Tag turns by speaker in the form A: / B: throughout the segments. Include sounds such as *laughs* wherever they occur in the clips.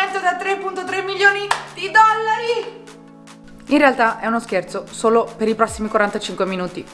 A: aumento da 3.3 milioni di dollari! In realtà è uno scherzo, solo per i prossimi 45 minuti.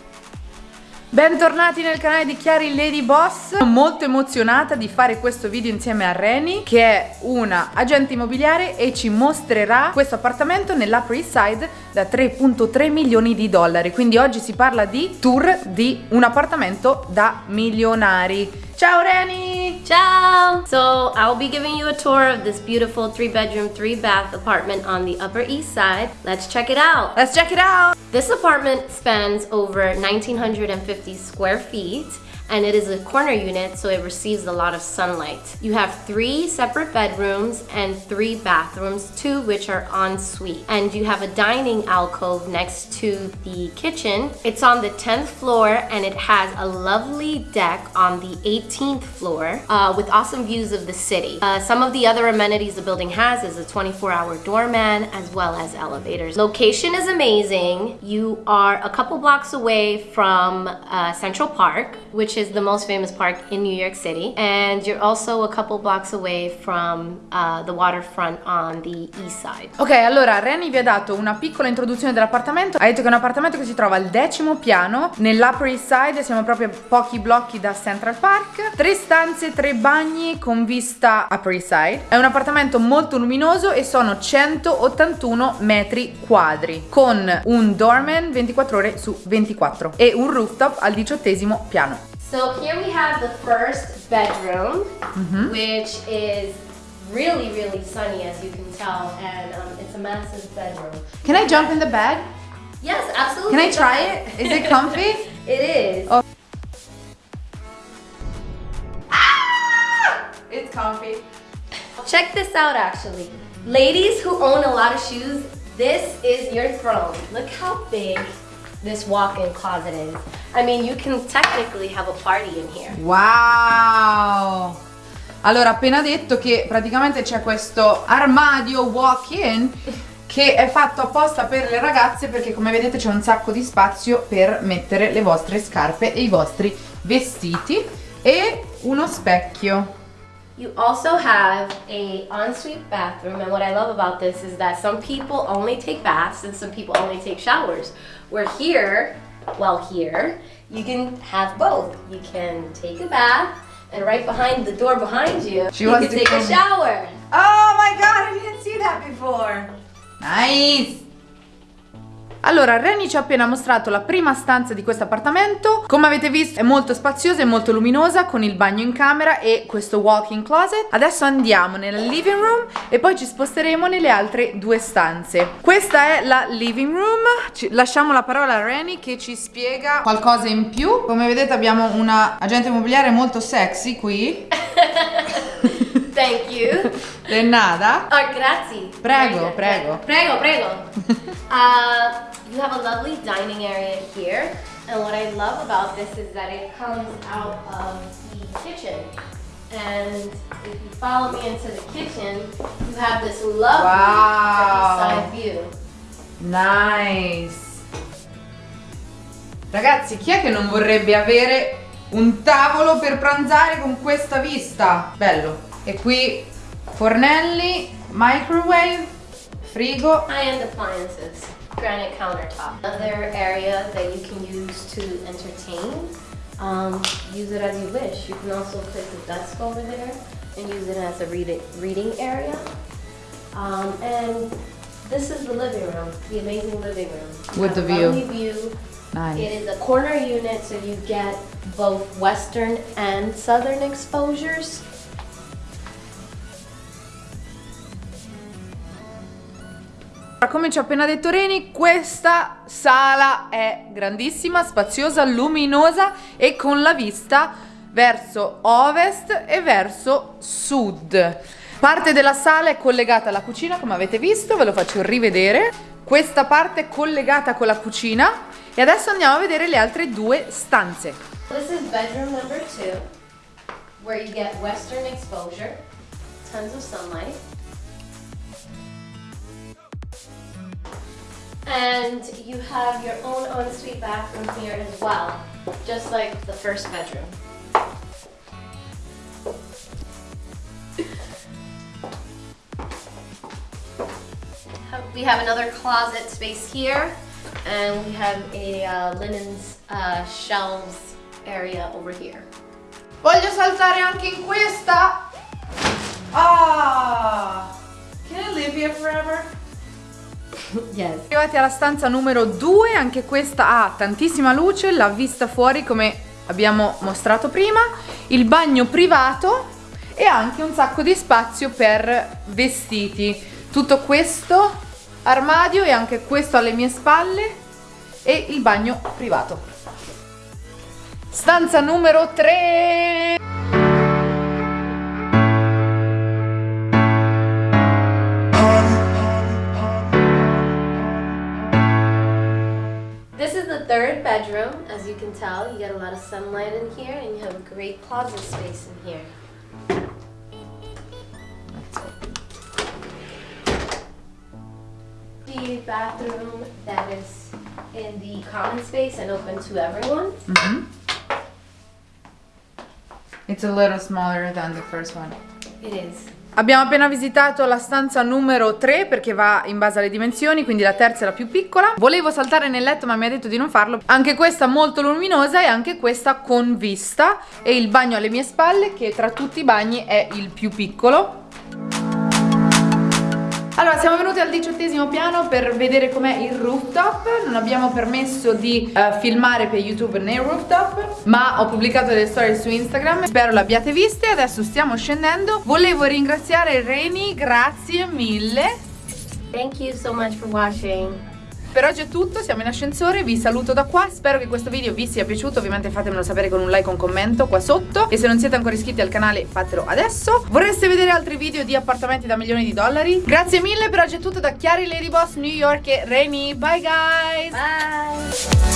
A: Bentornati nel canale di Chiari Lady Boss Sono molto emozionata di fare questo video insieme a Reni Che è una agente immobiliare e ci mostrerà questo appartamento nell'Upper East Side Da 3.3 milioni di dollari Quindi oggi si parla di tour di un appartamento da milionari Ciao Reni!
B: Ciao! So I'll be giving you a tour of this beautiful three bedroom, three bath apartment on the Upper East Side. Let's check it out.
A: Let's check it out!
B: This apartment spans over 1,950 square feet and it is a corner unit so it receives a lot of sunlight. You have three separate bedrooms and three bathrooms, two which are en suite. And you have a dining alcove next to the kitchen. It's on the 10th floor and it has a lovely deck on the 18th floor uh, with awesome views of the city. Uh, some of the other amenities the building has is a 24 hour doorman as well as elevators. Location is amazing. You are a couple blocks away from uh, Central Park, which is the most famous park in New York City. And you're also a couple blocks away from uh, the waterfront on the east side.
A: Ok, allora Renny vi ha dato una piccola introduzione dell'appartamento. Ha detto che è un appartamento che si trova al decimo piano, nell'Upper East Side, siamo proprio pochi blocchi da Central Park. Tre stanze, tre bagni con vista Upper East Side. È un appartamento molto luminoso e sono 181 metri quadri, con un doorman 24 ore su 24 e un rooftop al diciottesimo piano.
B: So here we have the first bedroom, mm-hmm. which is really, really sunny as you can tell, and um, it's a massive bedroom.
A: Can I jump in the bed?
B: Yes, absolutely.
A: Can I try it? Is it comfy? *laughs*
B: it is.
A: Oh. Ah! It's comfy.
B: Check this out actually. Ladies who own a lot of shoes, this is your throne. Look how big this walk-in closet is. I mean, you can technically have a party in here.
A: Wow! Allora, appena detto che praticamente c'è questo armadio walk-in che è fatto apposta per le ragazze perché come vedete c'è un sacco di spazio per mettere le vostre scarpe e i vostri vestiti e uno specchio.
B: You also have a ensuite bathroom and what I love about this is that some people only take baths and some people only take showers. Where here, well here, you can have both. You can take a bath and right behind the door behind you, she you can take a shower.
A: Oh my god, I didn't see that before. Nice. Allora, Reni ci ha appena mostrato la prima stanza di questo appartamento. Come avete visto è molto spaziosa e molto luminosa con il bagno in camera e questo walk-in closet. Adesso andiamo nella living room e poi ci sposteremo nelle altre due stanze. Questa è la living room. Ci lasciamo la parola a Reni che ci spiega qualcosa in più. Come vedete abbiamo una agente immobiliare molto sexy qui. *laughs*
B: Thank you.
A: De nada.
B: Oh, grazie.
A: Prego, prego.
B: Prego, prego. *laughs* uh, you have a lovely dining area here. And what I love about this is that it comes out of the kitchen. And if you follow me into the kitchen, you have this lovely wow. side view.
A: Nice. Ragazzi, chi è che non vorrebbe avere un tavolo per pranzare con questa vista? Bello. E qui fornelli, microwave, frigo.
B: High-end appliances. Granite countertop. Another area that you can use to entertain, um, use it as you wish. You can also put the desk over there and use it as a read reading area. Um, and this is the living room, the amazing living room.
A: You With the view.
B: view. Nice. It is a corner unit, so you get both western and southern exposures.
A: Come ci ha appena detto Reni, questa sala è grandissima, spaziosa, luminosa e con la vista verso ovest e verso sud. Parte della sala è collegata alla cucina, come avete visto, ve lo faccio rivedere. Questa parte è collegata con la cucina e adesso andiamo a vedere le altre due stanze.
B: This is bedroom number two, where you get western exposure, tons of sunlight. And you have your own ensuite bathroom here as well, just like the first bedroom. we have another closet space here, and we have a uh, linens uh, shelves area over here.
A: Voglio saltare anche in questa. Ah! Can I live here forever?
B: Yes.
A: Arrivati alla stanza numero 2, anche questa ha tantissima luce, la vista fuori come abbiamo mostrato prima, il bagno privato e anche un sacco di spazio per vestiti. Tutto questo armadio e anche questo alle mie spalle e il bagno privato. Stanza numero 3.
B: Third bedroom. As you can tell, you get a lot of sunlight in here, and you have a great closet space in here. The bathroom that is in the common space and open to everyone. Mm -hmm.
A: It's a little smaller than the first one.
B: It is.
A: Abbiamo appena visitato la stanza numero 3 perché va in base alle dimensioni, quindi la terza è la più piccola. Volevo saltare nel letto ma mi ha detto di non farlo. Anche questa molto luminosa e anche questa con vista e il bagno alle mie spalle che tra tutti i bagni è il più piccolo. Allora, siamo venuti al diciottesimo piano per vedere com'è il rooftop. Non abbiamo permesso di eh, filmare per YouTube nel rooftop, ma ho pubblicato delle storie su Instagram. Spero l'abbiate viste. Adesso stiamo scendendo. Volevo ringraziare Reni, grazie mille.
B: Thank you so much for watching.
A: Per oggi è tutto, siamo in ascensore, vi saluto da qua, spero che questo video vi sia piaciuto, ovviamente fatemelo sapere con un like o un commento qua sotto e se non siete ancora iscritti al canale fatelo adesso. Vorreste vedere altri video di appartamenti da milioni di dollari? Grazie mille, per oggi è tutto da Chiari Ladyboss New York e Reni, bye guys!
B: Bye.